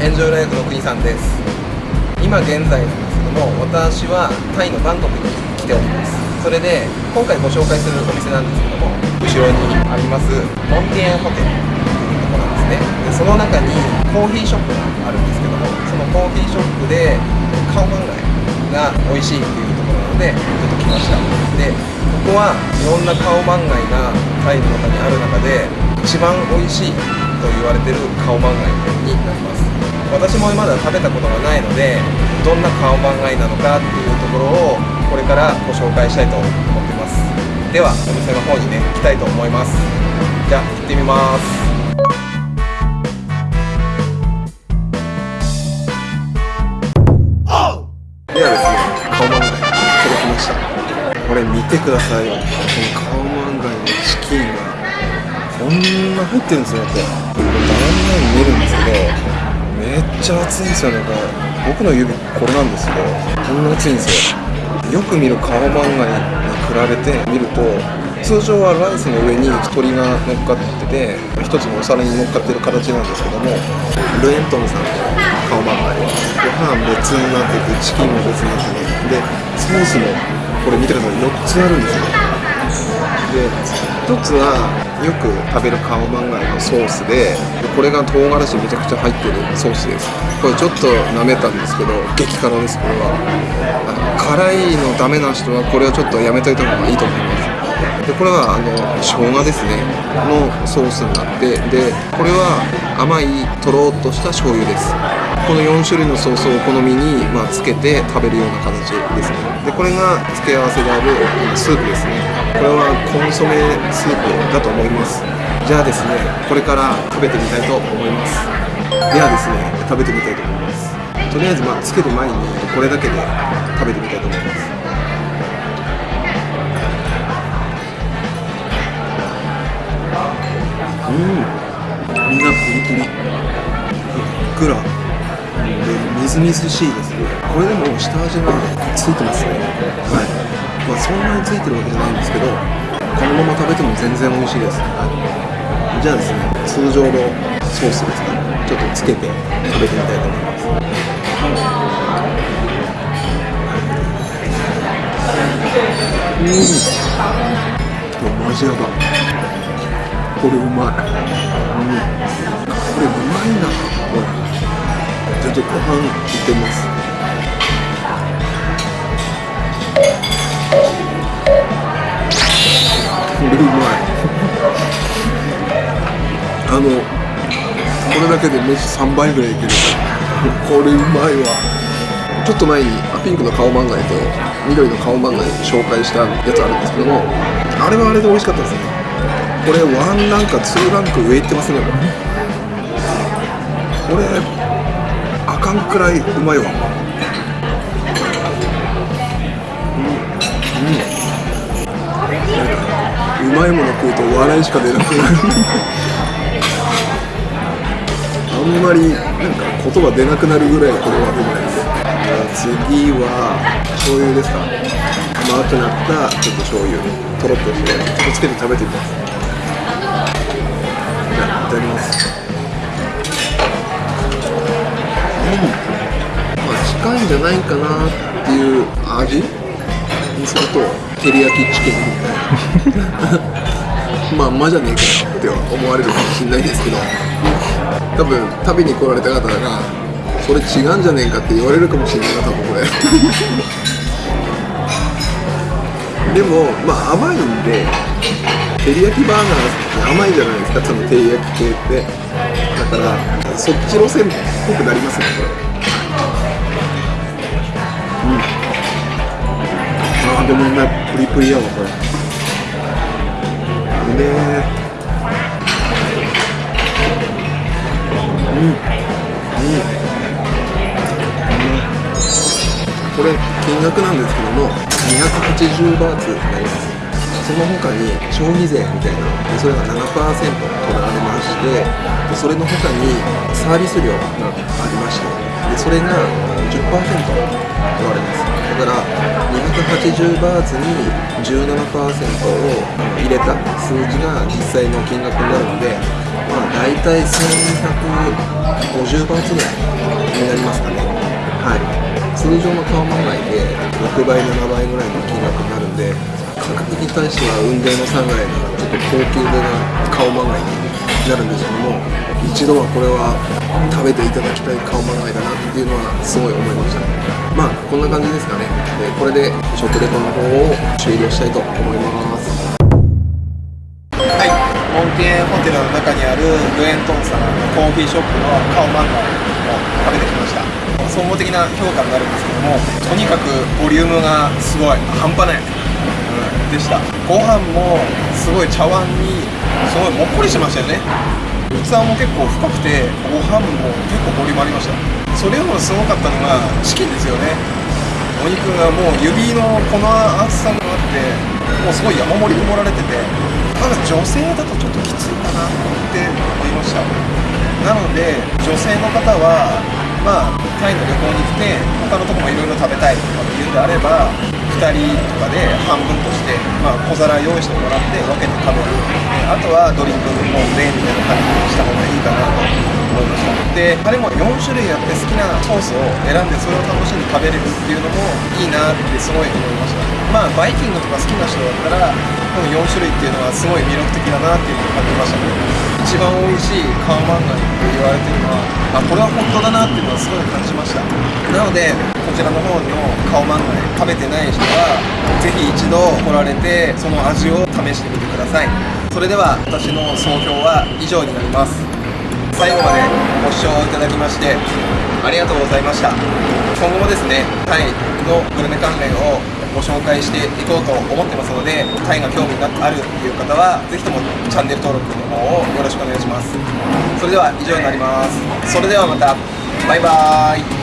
エンジョイライフの国さんです。今現在なんですけども私はタイのバンコクに来ております。それで今回ご紹介するお店なんですけども後ろにありますモンティエンホテルというところなんですね。でその中にコーヒーショップがあるんですけどもそのコーヒーショップでカオマンガイが美味しいっていうところなのでちょっと来ました。でここはいろんなカオマンガイがタイの中にある中で一番美味しいと言われてるカオマンガイになります。私もまだ食べたことがないのでどんなカオマンガイなのかっていうところをこれからご紹介したいと思ってます。ではお店の方にね行きたいと思います。じゃあ行ってみます。ではですねカオマンガイ届きました。これ見てくださいよ。このカオマンガイのチキンがこんな入ってるんですよってこれ断面見えるんですけどめっちゃ熱いんですよ。なんか僕の指これなんですけどこんな熱いんですよ。よく見るカオマンガイに比べて見ると通常はライスの上に鶏が乗っかってて一つのお皿に乗っかってる形なんですけどもルエントンさんのカオマンガイ。はご飯別になっててチキンも別になっててでソースもこれ見てください。4つあるんですよ。でつはよく食べるカオマンガイのソースでこれが唐辛子めちゃくちゃ入ってるソースです。これちょっと舐めたんですけど激辛です。これは。辛いのダメな人はこれはちょっとやめといた方がいいと思います。でこれはあの生姜ですね。のソースになってでこれは甘いとろっとした醤油です。この4種類のソースをお好みに、まあ、つけて食べるような形ですね。でこれが付け合わせであるスープですね。これはコンソメスープだと思います。じゃあですねこれから食べてみたいと思います。ではですね食べてみたいと思います。とりあえずまあつける前にこれだけで食べてみたいと思います。うん。身がプリプリ。ふっくら。でみずみずしいですね。これでも下味がついてますね。はい。まそんなについてるわけじゃないんですけどこのまま食べても全然美味しいです、はい、じゃあですね通常のソースですかちょっとつけて食べてみたいと思います。うん。マジやばこれうまい、うん、これうまいなこれ。ちょっとご飯いってみます。れうまいあのこれだけで飯3杯ぐらいいけるこれうまいわ。ちょっと前にピンクの顔漫画と緑の顔漫画で紹介したやつあるんですけども。あれはあれで美味しかったですね。これワンランかツーランク上いってますねこれこれあかんくらいうまいわうんまいもの食うと笑いしか出なくなる。あんまりなんか言葉出なくなるぐらいこれはうまいです。次は醤油ですか。甘くなったちょっと醤油。とろっとしてちょっとつけて食べてみます。じゃあいただきます。うん。まあ近いんじゃないかなっていう味にすると。照り焼きチキンみたいな。まあまじゃねえかよって思われるかもしれないですけど。多分食べに来られた方がそれ違うんじゃねえかって言われるかもしれないな多分これ。でもまあ甘いんで照り焼きバーガーって甘いじゃないですか。その照り焼き系って。だからそっち路線っぽくなりますね。これうん。でもねプリプリやわこれ。うめえうん。うん。これ金額なんですけども280バーツになります。その他に消費税みたいなでそれが7%取られましてでそれの他にサービス料がありましてでそれが10%取られます。だから280バーツに17%を入れた数字が実際の金額になるのでまあ大体1150バーツぐらいになりますかね。はい。通常のカオマンガイで6倍7倍ぐらいの金額になるんで価格に対しては雲泥の差ぐらいのちょっと高級めなカオマンガイになるんですけども一度はこれは食べていただきたいカオマンガイだなっていうのはすごい思いました。まあこんな感じですかね。でこれで食レポの方を終了したいと思います。はい。モンテホテルの中にあるルエントンさんのコーヒーショップのカオマンガを食べてきました。総合的な評価になるんですけどもとにかくボリュームがすごい半端ない、うん、でした。ご飯もすごい茶碗にすごいもっこりしましたよね。器も結構深くてご飯も結構ボリュームありました。それよりもすごかったのがチキンですよね。お肉がもう指のこの厚さがあってもうすごい山盛りに盛られててただ女性だとちょっときついかなって思いました。なので女性の方はまあタイの旅行に来て他のとこもいろいろ食べたいとかっていうんであれば2人とかで半分として、まあ、小皿用意してもらって分けて食べる。あとはドリンクもレーンみたいな感じにした方がいいかなと思いました。であれも4種類あって好きなソースを選んでそれを楽しんで食べれるっていうのもいいなってすごい思いました。まあバイキングとか好きな人だったらこの4種類っていうのはすごい魅力的だなっていうのを感じましたね。一番美味しいカオマンガイって言われてるのはあこれは本当だなっていうのはすごい感じました。なのでこちらの方のカオマンガイ食べてない人はぜひ一度来られてその味を試してみてください。それでは私の総評は以上になります。最後までご視聴いただきましてありがとうございました。今後もですねタイのグルメ関連をご紹介していこうと思ってますのでタイが興味があるっていう方はぜひともチャンネル登録の方をよろしくお願いします。それでは以上になります。それではまた。バイバーイ。